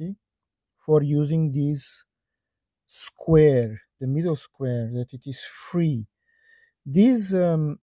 university for using this square, the middle square, that it is free. This um,